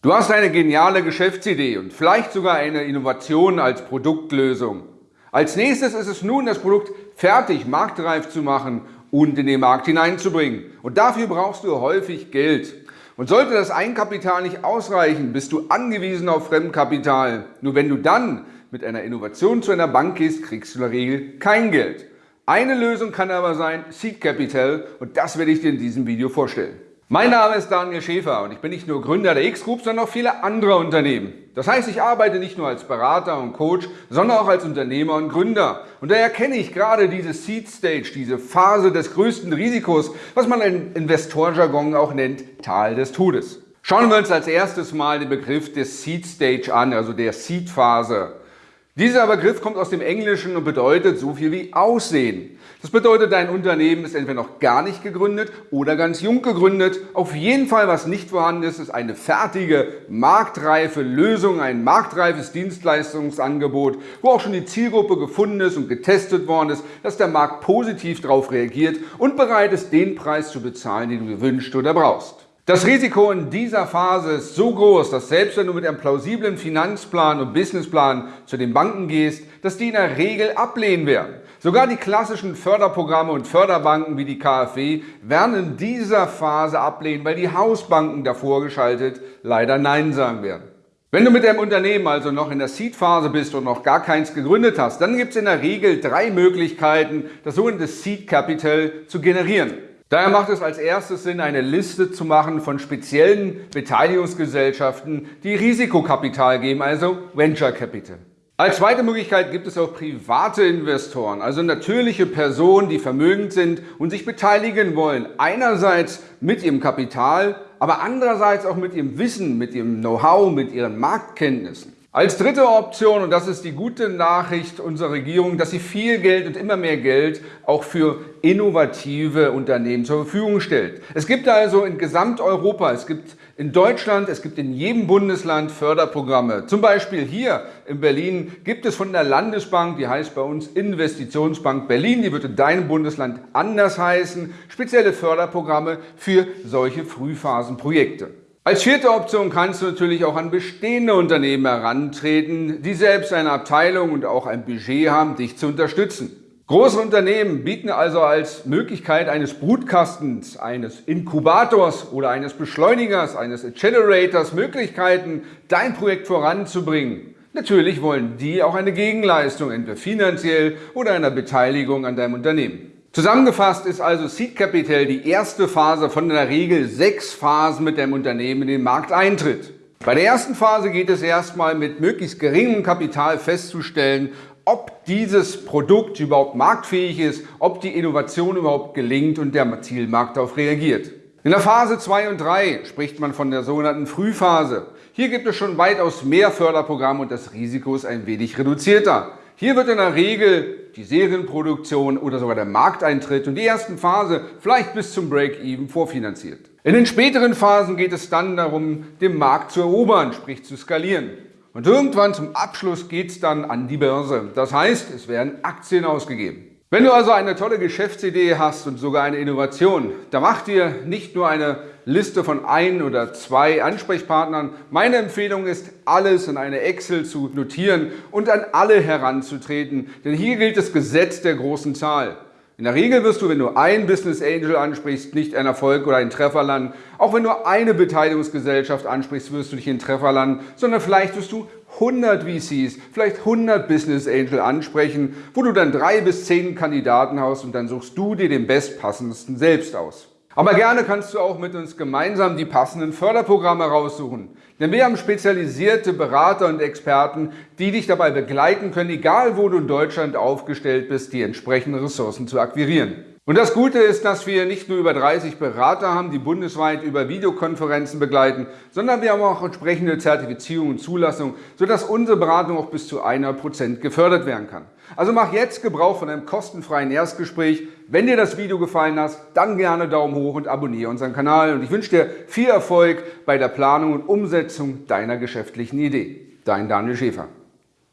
Du hast eine geniale Geschäftsidee und vielleicht sogar eine Innovation als Produktlösung. Als nächstes ist es nun, das Produkt fertig, marktreif zu machen und in den Markt hineinzubringen. Und dafür brauchst du häufig Geld. Und sollte das Eigenkapital nicht ausreichen, bist du angewiesen auf Fremdkapital. Nur wenn du dann mit einer Innovation zu einer Bank gehst, kriegst du in der Regel kein Geld. Eine Lösung kann aber sein Seed Capital und das werde ich dir in diesem Video vorstellen. Mein Name ist Daniel Schäfer und ich bin nicht nur Gründer der X-Group, sondern auch viele andere Unternehmen. Das heißt, ich arbeite nicht nur als Berater und Coach, sondern auch als Unternehmer und Gründer. Und daher kenne ich gerade diese Seed Stage, diese Phase des größten Risikos, was man in Investorjargon auch nennt, Tal des Todes. Schauen wir uns als erstes mal den Begriff des Seed Stage an, also der Seed Phase. Dieser Begriff kommt aus dem Englischen und bedeutet so viel wie Aussehen. Das bedeutet, dein Unternehmen ist entweder noch gar nicht gegründet oder ganz jung gegründet. Auf jeden Fall, was nicht vorhanden ist, ist eine fertige, marktreife Lösung, ein marktreifes Dienstleistungsangebot, wo auch schon die Zielgruppe gefunden ist und getestet worden ist, dass der Markt positiv darauf reagiert und bereit ist, den Preis zu bezahlen, den du dir wünschst oder brauchst. Das Risiko in dieser Phase ist so groß, dass selbst wenn du mit einem plausiblen Finanzplan und Businessplan zu den Banken gehst, dass die in der Regel ablehnen werden. Sogar die klassischen Förderprogramme und Förderbanken wie die KfW werden in dieser Phase ablehnen, weil die Hausbanken davor geschaltet leider Nein sagen werden. Wenn du mit deinem Unternehmen also noch in der Seed-Phase bist und noch gar keins gegründet hast, dann gibt es in der Regel drei Möglichkeiten, das sogenannte Seed Capital zu generieren. Daher macht es als erstes Sinn, eine Liste zu machen von speziellen Beteiligungsgesellschaften, die Risikokapital geben, also Venture Capital. Als zweite Möglichkeit gibt es auch private Investoren, also natürliche Personen, die vermögend sind und sich beteiligen wollen. Einerseits mit ihrem Kapital, aber andererseits auch mit ihrem Wissen, mit ihrem Know-how, mit ihren Marktkenntnissen. Als dritte Option, und das ist die gute Nachricht unserer Regierung, dass sie viel Geld und immer mehr Geld auch für innovative Unternehmen zur Verfügung stellt. Es gibt also in Gesamteuropa, es gibt in Deutschland, es gibt in jedem Bundesland Förderprogramme. Zum Beispiel hier in Berlin gibt es von der Landesbank, die heißt bei uns Investitionsbank Berlin, die wird in deinem Bundesland anders heißen, spezielle Förderprogramme für solche Frühphasenprojekte. Als vierte Option kannst du natürlich auch an bestehende Unternehmen herantreten, die selbst eine Abteilung und auch ein Budget haben, dich zu unterstützen. Große Unternehmen bieten also als Möglichkeit eines Brutkastens, eines Inkubators oder eines Beschleunigers, eines Accelerators Möglichkeiten, dein Projekt voranzubringen. Natürlich wollen die auch eine Gegenleistung, entweder finanziell oder einer Beteiligung an deinem Unternehmen. Zusammengefasst ist also Seed Capital die erste Phase von der Regel sechs Phasen mit dem Unternehmen in den Markt eintritt. Bei der ersten Phase geht es erstmal mit möglichst geringem Kapital festzustellen, ob dieses Produkt überhaupt marktfähig ist, ob die Innovation überhaupt gelingt und der Zielmarkt darauf reagiert. In der Phase 2 und 3 spricht man von der sogenannten Frühphase. Hier gibt es schon weitaus mehr Förderprogramme und das Risiko ist ein wenig reduzierter. Hier wird in der Regel die Serienproduktion oder sogar der Markteintritt und die ersten Phase vielleicht bis zum Break-Even vorfinanziert. In den späteren Phasen geht es dann darum, den Markt zu erobern, sprich zu skalieren. Und irgendwann zum Abschluss geht es dann an die Börse. Das heißt, es werden Aktien ausgegeben. Wenn du also eine tolle Geschäftsidee hast und sogar eine Innovation, dann mach dir nicht nur eine Liste von ein oder zwei Ansprechpartnern. Meine Empfehlung ist, alles in eine Excel zu notieren und an alle heranzutreten, denn hier gilt das Gesetz der großen Zahl. In der Regel wirst du, wenn du ein Business Angel ansprichst, nicht einen Erfolg oder einen Treffer landen. Auch wenn du eine Beteiligungsgesellschaft ansprichst, wirst du nicht einen Treffer landen, sondern vielleicht wirst du 100 VCs, vielleicht 100 Business Angel ansprechen, wo du dann drei bis zehn Kandidaten hast und dann suchst du dir den bestpassendsten selbst aus. Aber gerne kannst du auch mit uns gemeinsam die passenden Förderprogramme raussuchen. Denn wir haben spezialisierte Berater und Experten, die dich dabei begleiten können, egal wo du in Deutschland aufgestellt bist, die entsprechenden Ressourcen zu akquirieren. Und das Gute ist, dass wir nicht nur über 30 Berater haben, die bundesweit über Videokonferenzen begleiten, sondern wir haben auch entsprechende Zertifizierung und Zulassung, sodass unsere Beratung auch bis zu 100% gefördert werden kann. Also mach jetzt Gebrauch von einem kostenfreien Erstgespräch. Wenn dir das Video gefallen hat, dann gerne Daumen hoch und abonniere unseren Kanal. Und ich wünsche dir viel Erfolg bei der Planung und Umsetzung deiner geschäftlichen Idee. Dein Daniel Schäfer.